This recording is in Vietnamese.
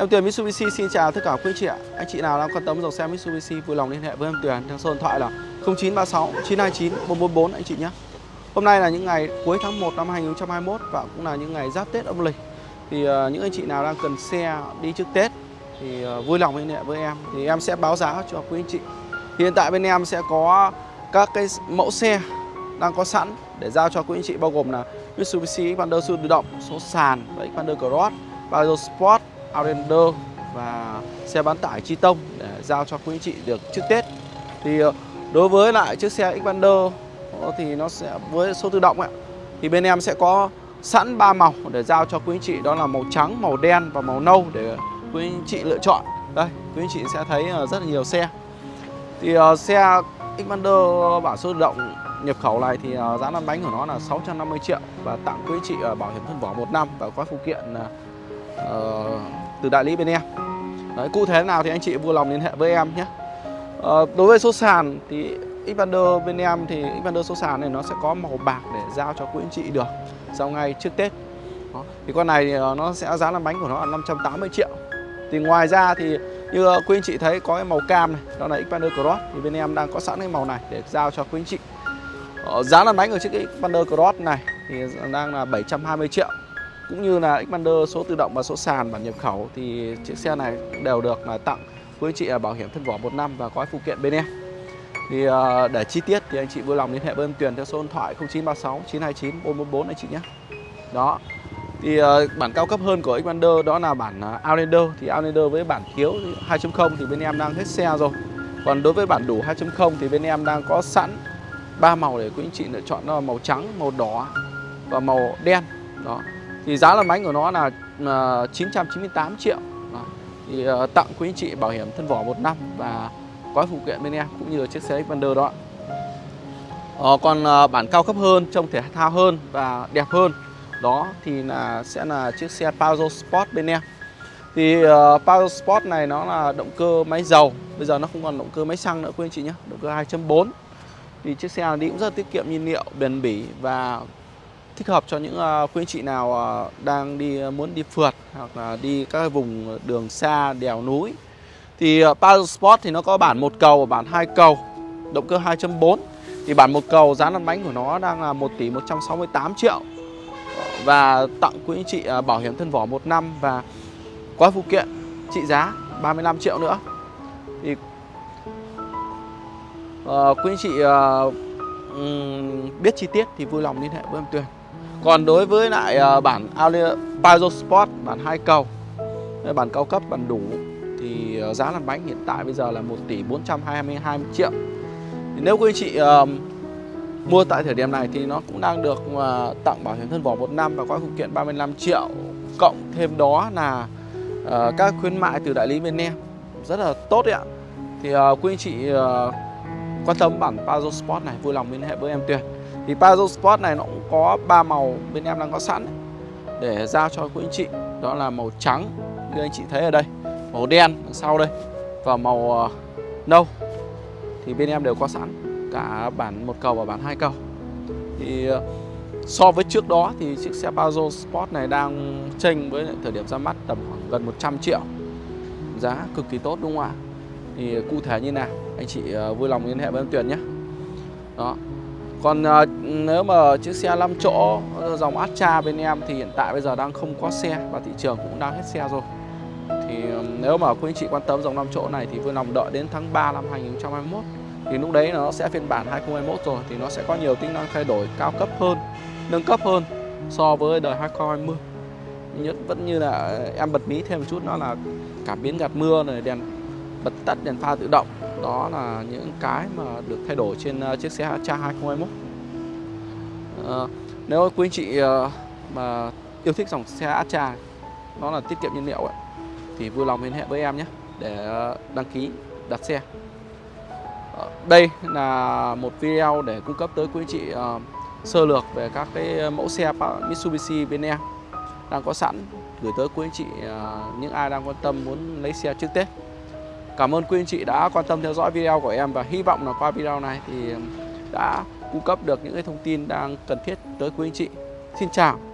Em Tuyền Mitsubishi xin chào tất cả quý anh chị ạ. Anh chị nào đang quan tâm dòng xe Mitsubishi vui lòng liên hệ với em Tuyền theo số điện thoại là 0936 929 444 anh chị nhé. Hôm nay là những ngày cuối tháng 1 năm 2021 và cũng là những ngày giáp Tết âm lịch. Thì uh, những anh chị nào đang cần xe đi trước Tết thì uh, vui lòng liên hệ với em thì em sẽ báo giá cho quý anh chị. Thì hiện tại bên em sẽ có các cái mẫu xe đang có sẵn để giao cho quý anh chị bao gồm là Mitsubishi Xpander siêu tự động số sàn và Xpander Cross, Palio Sport, Outlander và xe bán tải Chi Tông để giao cho quý anh chị được trước Tết. Thì ờ, đối với lại chiếc xe Xpander ờ, thì nó sẽ với số tự động ạ. thì bên em sẽ có sẵn ba màu để giao cho quý anh chị đó là màu trắng, màu đen và màu nâu để quý anh chị lựa chọn. Đây, quý anh chị sẽ thấy ờ, rất là nhiều xe. Thì uh, xe Xpander bản số tự động nhập khẩu này thì uh, giá lăn bánh của nó là 650 triệu và tặng quý anh chị uh, bảo hiểm thân vỏ một năm và gói phụ kiện uh, từ đại lý bên em. Đấy, cụ thể nào thì anh chị vui lòng liên hệ với em nhé. à, đối với số sàn thì Xpander bên em thì Xpander số sàn này nó sẽ có màu bạc để giao cho quý anh chị được sau ngày trước Tết. Đó. Thì con này thì ờ, nó sẽ giá lăn bánh của nó là 580 triệu. Thì ngoài ra thì như quý anh chị thấy có cái màu cam này, đó là Xpander Cross thì bên em đang có sẵn cái màu này để giao cho quý anh chị. Ờ, giá lăn bánh của chiếc Xpander Cross này thì đang là 720 triệu. Cũng như là Xpander số tự động và số sàn bản nhập khẩu thì chiếc xe này đều được là tặng quý anh chị là bảo hiểm thân vỏ một năm và gói phụ kiện bên em. Thì à, để chi tiết thì anh chị vui lòng liên hệ với em Tuyền theo số điện thoại 0936 929 444 anh chị nhé. Đó. Thì à, bản cao cấp hơn của Xpander đó là bản à, Outlander Thì Outlander với bản thiếu 2.0 thì bên em đang hết xe rồi Còn đối với bản đủ 2.0 thì bên em đang có sẵn ba màu để quý anh chị lựa chọn đó là màu trắng, màu đỏ và màu đen đó thì giá lăn bánh của nó là à, uh, 998 triệu. Đó. thì uh, tặng quý anh chị bảo hiểm thân vỏ một năm và gói phụ kiện bên em cũng như là chiếc xe Xpander đó. Uh, còn uh, bản cao cấp hơn trông thể thao hơn và đẹp hơn đó thì là sẽ là chiếc xe Pajero Sport bên em. Thì uh, Pajero Sport này nó là động cơ máy dầu bây giờ nó không còn động cơ máy xăng nữa quý anh chị nhé động cơ 2.4 thì chiếc xe đi cũng rất tiết kiệm nhiên liệu bền bỉ và thích hợp cho những ờ, quý anh chị nào ờ, đang đi ờ, muốn đi phượt hoặc là đi các vùng đường xa đèo núi. Thì Power Sport thì nó có bản một cầu và bản hai cầu động cơ 2.4 thì bản một cầu giá lăn bánh của nó đang là 1 tỷ 168 triệu. Và tặng quý anh chị bảo hiểm thân vỏ một năm và gói phụ kiện trị giá 35 triệu nữa. Thì uh, quý anh chị uh, biết chi tiết thì vui lòng liên hệ với em Tuyền còn đối với lại uh, bản Pajero Sport bản hai cầu bản cao cấp bản đủ thì uh, giá lăn bánh hiện tại bây giờ là 1 tỷ 422 triệu. Thì nếu quý anh chị uh, mua tại thời điểm này thì nó cũng đang được uh, tặng bảo hiểm thân vỏ một năm và có phụ kiện 35 triệu cộng thêm đó là uh, các khuyến mại từ đại lý bên em rất là tốt đấy ạ. Thì uh, quý anh chị uh, quan tâm bản Pajero Sport này vui lòng liên hệ với em Tuyền thì Pajero Sport này nó cũng có ba màu bên em đang có sẵn để giao cho quý anh chị. Đó là màu trắng, như anh chị thấy ở đây, màu đen đằng sau đây, và màu ờ, nâu. Thì bên em đều có sẵn, cả bản một cầu và bản hai cầu. Thì ờ, so với trước đó thì chiếc xe Pajero Sport này đang tranh với thời điểm ra mắt tầm khoảng gần 100 triệu. Giá cực kỳ tốt, đúng không ạ? Thì cụ thể như nào? Anh chị ờ, vui lòng liên hệ với em Tuyền nhé. Đó còn à, nếu mà chiếc xe 5 chỗ ờ, dòng Astra bên em thì hiện tại bây giờ đang không có xe và thị trường cũng đang hết xe rồi. Thì ờ, nếu mà quý anh chị quan tâm dòng 5 chỗ này thì vui lòng đợi đến tháng 3 năm 2021 thì lúc đấy nó sẽ phiên bản 2021 rồi thì nó sẽ có nhiều tính năng thay đổi cao cấp hơn nâng cấp hơn so với đời 2020 nhất vẫn như là em bật mí thêm một chút nó là cảm biến gạt mưa này đèn bật tắt đèn pha tự động đó là những cái mà được thay đổi trên ờ, chiếc xe Astra 2021 à, nếu quý anh chị ờ, mà yêu thích dòng xe Astra nó là tiết kiệm nhiên liệu ấy, thì vui lòng liên hệ với em nhé để ờ, đăng ký đặt xe. Đây là một video để cung cấp tới quý anh chị uh, sơ lược về các cái mẫu xe Mitsubishi bên em đang có sẵn gửi tới quý anh chị uh, những ai đang quan tâm muốn lấy xe trước Tết. Cảm ơn quý anh chị đã quan tâm theo dõi video của em và hy vọng là qua video này thì đã cung cấp được những cái thông tin đang cần thiết tới quý anh chị. Xin chào